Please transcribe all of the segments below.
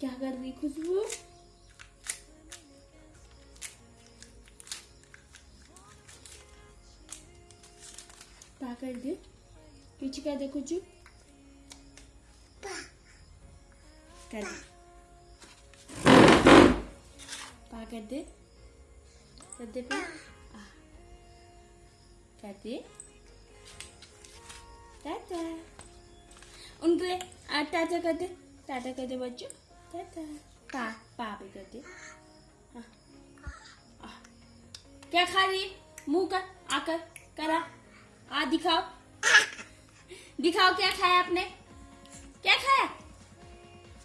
क्या कर रही खुशबू? दे। पीछे कर दे कुछ कर कर दे। कर दे पा कर दे। टाटा। उनके टाटा कर दे। टाटा कर दे बच्चों। पा पा आ, आ। क्या खा रही मुँह कर आकर करा आ दिखाओ दिखाओ क्या खाया आपने क्या खाया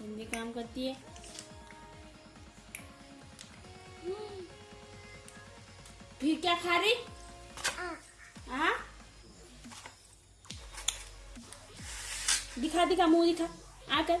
हिंदी काम करती है। फिर क्या खा रही हाँ दिखा दिखा मुँह दिखा आकर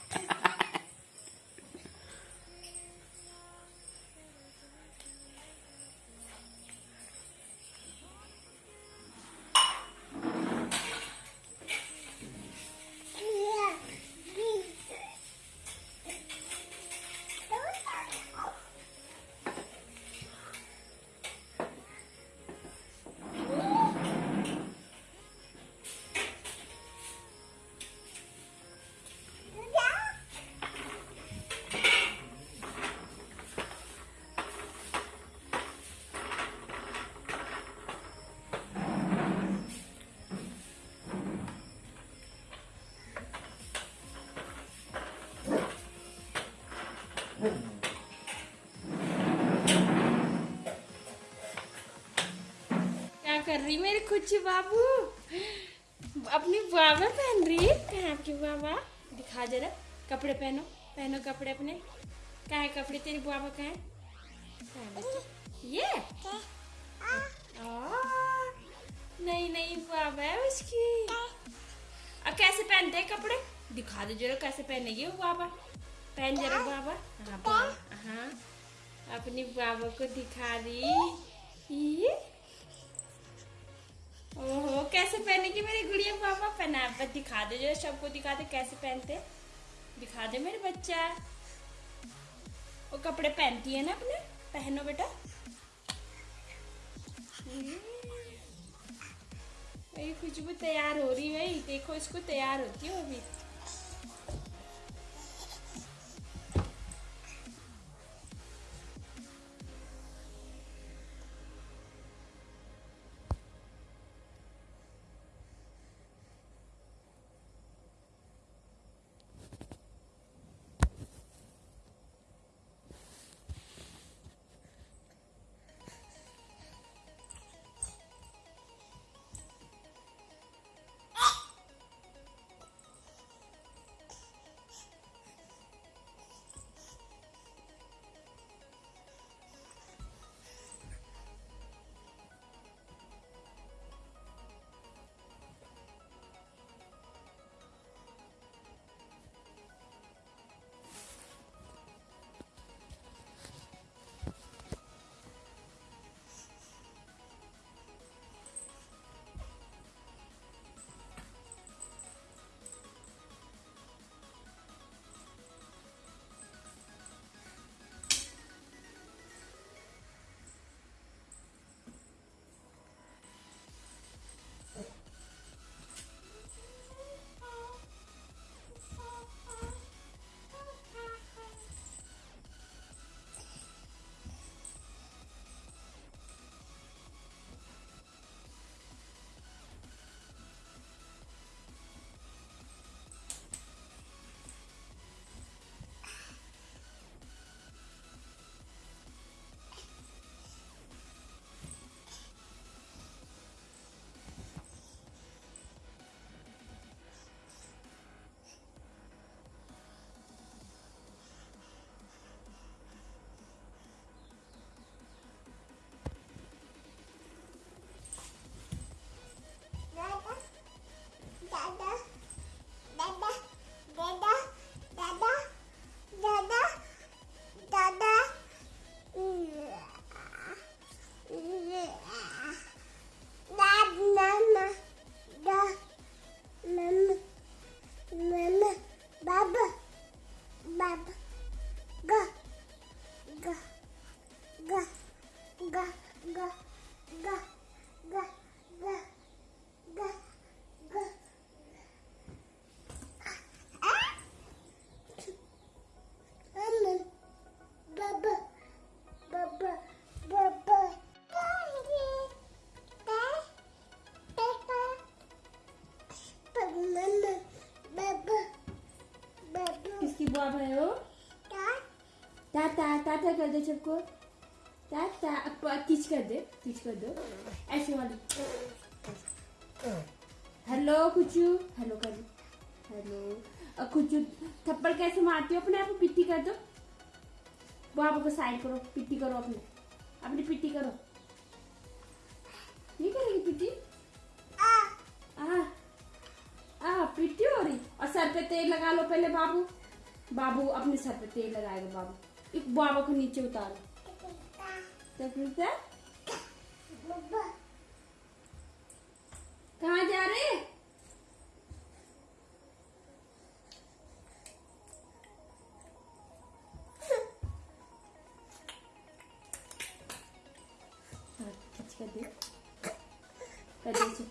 रही मेरे कुछ बाबू? अपनी बाबा पहन रही है। कहाँ की बाबा? दिखा जरा, कपड़े पहनो पहनो कपड़े अपने। कहाँ कपड़े? तेरी बाबा कहाँ? ये? नहीं नहीं, बाबा है उसकी। अब कैसे पहनते हैं कपड़े? दिखा दो जरा कैसे पहनेगी वो बाबा। पहन जरा बाबा। हाँ हाँ अपनी बाबा को दिखा रही पहना पर दिखा दे, जो सबको दिखा दे, कैसे पहनते दिखा दे मेरे बच्चा। वो कपड़े पहनती है ना अपने? पहनो बेटा। खुशबू तैयार हो रही है देखो, इसको तैयार होती है अभी बुआ भाई हो. टाटा टाटा कर दे सबको टाटा अब किच कर दे किच कर दो ऐसे वाली हेलो कुचू हेलो कर दो हेलो कुचू थप्पड़ कैसे मारती हो अपने आप पिट्टी कर दो बाबा को साइड करो पिट्टी करो अपने अपनी पिट्टी करो ये करेगी पिट्टी. आ आ पिट्टी हो रही और सर पे तेल लगा लो पहले बाबू बाबू अपने सर पे तेल लगाएगा बाबू एक बाबा को नीचे उतारो. कहाँ जा रहे कर दे इसे।